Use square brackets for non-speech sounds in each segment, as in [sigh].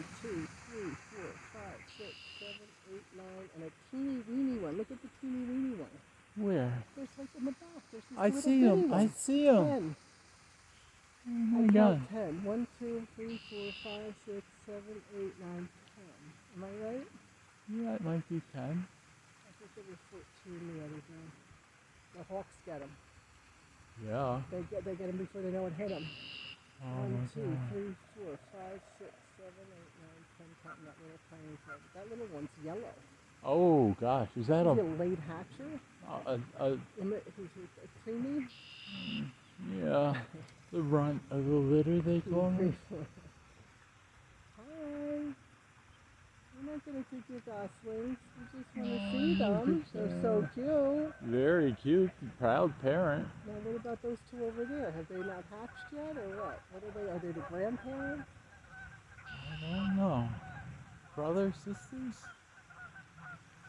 One, two, three, four, five, six, seven, eight, nine, and a teeny weeny one. Look at the teeny weeny one. Where? There's like in the back. There's this I see him. I see him. Ten. Oh my I god. ten. One, two, three, four, five, six, seven, eight, nine, ten. Am I right? Yeah, it might be 10. I think there was fourteen the other day. The hawks get them. Yeah. They get they get them before they know it hit them. Oh One, two, four, five, six, seven, eight, nine, ten, counting that little tiny thing. That little one's yellow. Oh gosh, is that a, a late hatcher? Oh, a, a, a He's a, preemie? yeah, the runt of the litter they [laughs] call me? Hi. I'm not gonna take your goslings. I just wanna Oh, see them. Look at They're so cute. Very cute, proud parent. Now what about those two over there? Have they not hatched yet or what? What are they? Are they the grandparents? I don't know. Brothers, sisters?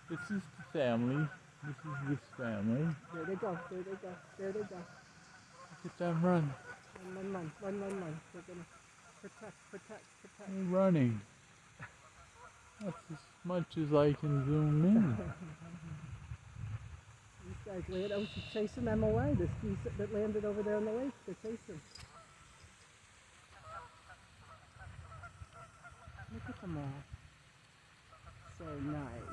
This is the family. This is this family. There they go. There they go. There they go. Look at them run. Run, run, run, run, run, run. They're gonna protect, protect, protect. They're running. That's as much as I can zoom in. [laughs] Guys land. She's chasing them away. This geese that- that landed over there in the lake. They're chasing. Look at them all. So nice.